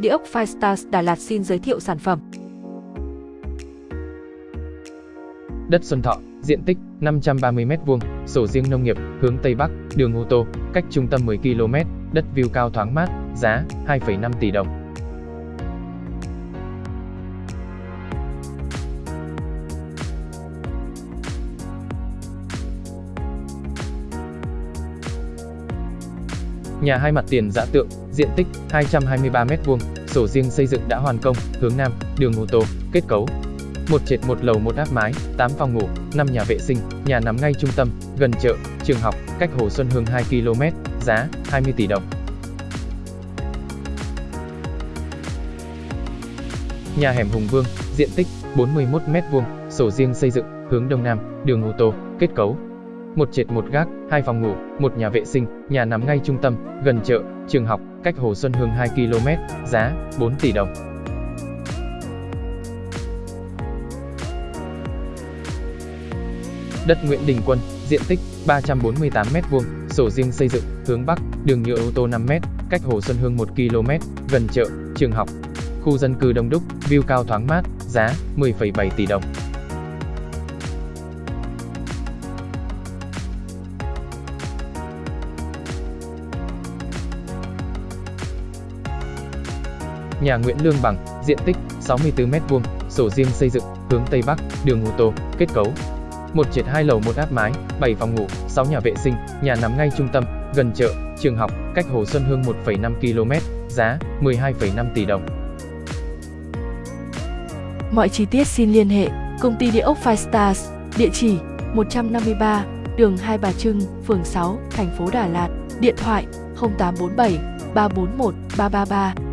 Địa ốc Firestars Đà Lạt xin giới thiệu sản phẩm. Đất Xuân Thọ, diện tích 530m2, sổ riêng nông nghiệp, hướng Tây Bắc, đường ô tô, cách trung tâm 10 km, đất view cao thoáng mát, giá 2,5 tỷ đồng. Nhà hai mặt tiền dã tượng, diện tích 223m2, sổ riêng xây dựng đã hoàn công, hướng Nam, đường ô tô, kết cấu. Một trệt một lầu một áp mái, 8 phòng ngủ, 5 nhà vệ sinh, nhà nằm ngay trung tâm, gần chợ, trường học, cách Hồ Xuân Hương 2 km, giá 20 tỷ đồng. Nhà hẻm Hùng Vương, diện tích 41m2, sổ riêng xây dựng, hướng Đông Nam, đường ô tô, kết cấu, một trệt một gác, hai phòng ngủ, một nhà vệ sinh, nhà nằm ngay trung tâm, gần chợ, trường học, cách Hồ Xuân Hương 2 km, giá 4 tỷ đồng. Đất Nguyễn Đình Quân, diện tích 348m2, sổ riêng xây dựng, hướng Bắc, đường nhựa ô tô 5m, cách Hồ Xuân Hương 1 km, gần chợ, trường học. Khu dân cư đông đúc, view cao thoáng mát, giá 10,7 tỷ đồng. Nhà Nguyễn Lương Bằng, diện tích 64m2, sổ riêng xây dựng, hướng Tây Bắc, đường ô tô, kết cấu. Một trệt hai lầu một áp mái, 7 phòng ngủ, 6 nhà vệ sinh, nhà nằm ngay trung tâm, gần chợ, trường học, cách Hồ Xuân Hương 1,5 km, giá 12,5 tỷ đồng. Mọi chi tiết xin liên hệ Công ty Địa ốc Five Stars, địa chỉ 153, đường Hai Bà Trưng, phường 6, thành phố Đà Lạt, điện thoại 0847 341 333